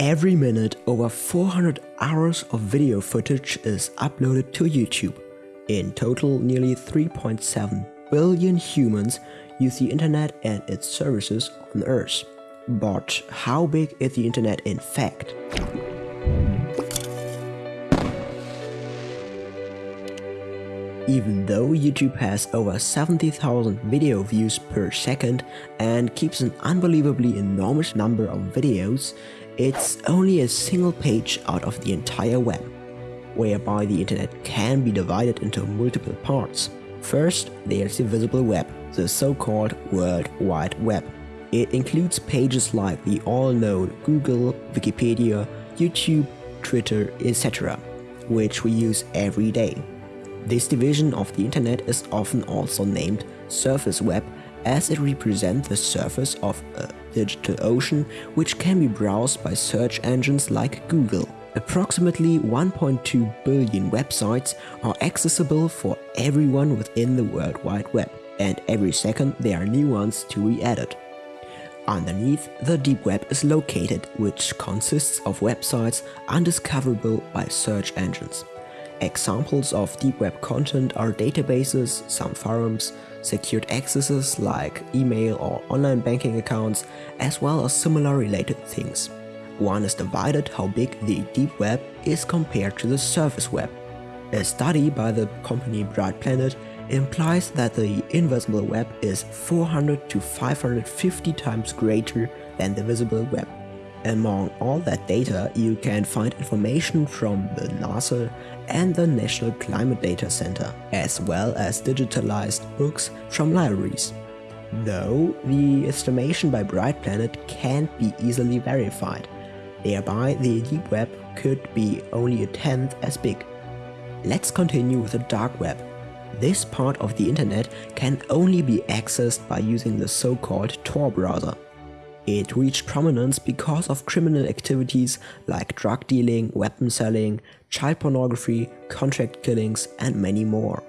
Every minute, over 400 hours of video footage is uploaded to YouTube. In total, nearly 3.7 billion humans use the internet and its services on Earth. But how big is the internet in fact? Even though YouTube has over 70,000 video views per second and keeps an unbelievably enormous number of videos, it's only a single page out of the entire web, whereby the internet can be divided into multiple parts. First, there's the visible web, the so-called World Wide Web. It includes pages like the all-known Google, Wikipedia, YouTube, Twitter, etc., which we use every day. This division of the internet is often also named surface web as it represents the surface of a digital ocean which can be browsed by search engines like Google. Approximately 1.2 billion websites are accessible for everyone within the World Wide Web, and every second there are new ones to be added. Underneath, the deep web is located, which consists of websites undiscoverable by search engines. Examples of deep web content are databases, some forums, secured accesses like email or online banking accounts, as well as similar related things. One is divided how big the deep web is compared to the surface web. A study by the company Bright Planet implies that the invisible web is 400 to 550 times greater than the visible web. Among all that data, you can find information from the NASA and the National Climate Data Center, as well as digitalized books from libraries. Though, the estimation by Bright Planet can't be easily verified, thereby the deep web could be only a tenth as big. Let's continue with the dark web. This part of the internet can only be accessed by using the so-called Tor browser. It reached prominence because of criminal activities like drug dealing, weapon selling, child pornography, contract killings, and many more.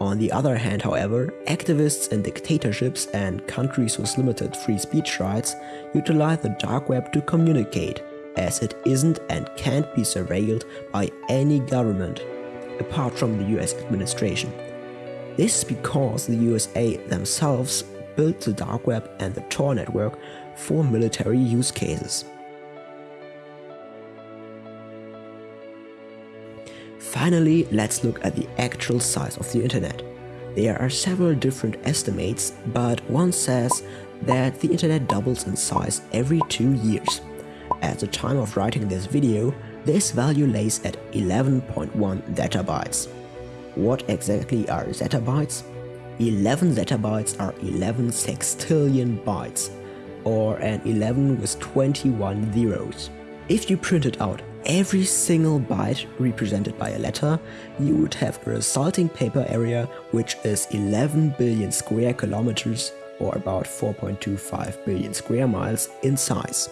On the other hand, however, activists in dictatorships and countries with limited free speech rights utilize the dark web to communicate, as it isn't and can't be surveilled by any government, apart from the US administration. This is because the USA themselves built the dark web and the Tor network for military use cases. Finally, let's look at the actual size of the internet. There are several different estimates, but one says that the internet doubles in size every two years. At the time of writing this video, this value lays at 11.1 zettabytes. What exactly are zettabytes? 11 zettabytes are 11 sextillion bytes, or an 11 with 21 zeros. If you printed out every single byte represented by a letter, you would have a resulting paper area which is 11 billion square kilometers or about 4.25 billion square miles in size.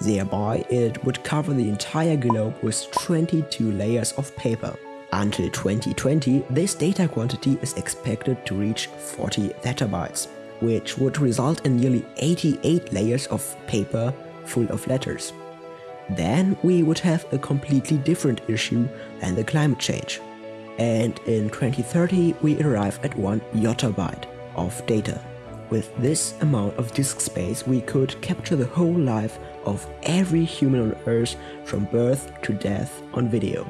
Thereby, it would cover the entire globe with 22 layers of paper. Until 2020, this data quantity is expected to reach 40 zettabytes which would result in nearly 88 layers of paper full of letters. Then we would have a completely different issue than the climate change. And in 2030 we arrive at 1 yottabyte of data. With this amount of disk space we could capture the whole life of every human on earth from birth to death on video.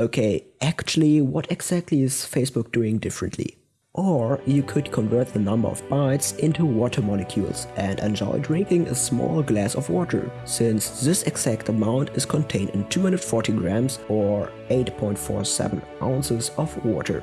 Okay, actually what exactly is Facebook doing differently? Or you could convert the number of bytes into water molecules and enjoy drinking a small glass of water, since this exact amount is contained in 240 grams or 8.47 ounces of water.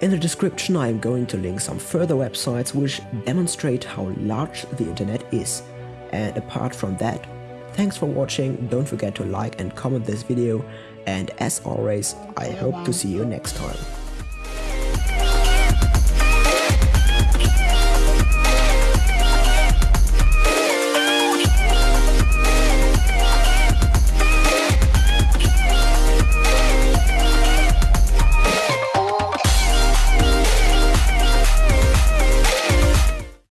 In the description I am going to link some further websites which demonstrate how large the internet is. And apart from that, thanks for watching, don't forget to like and comment this video, and as always, I hope to see you next time.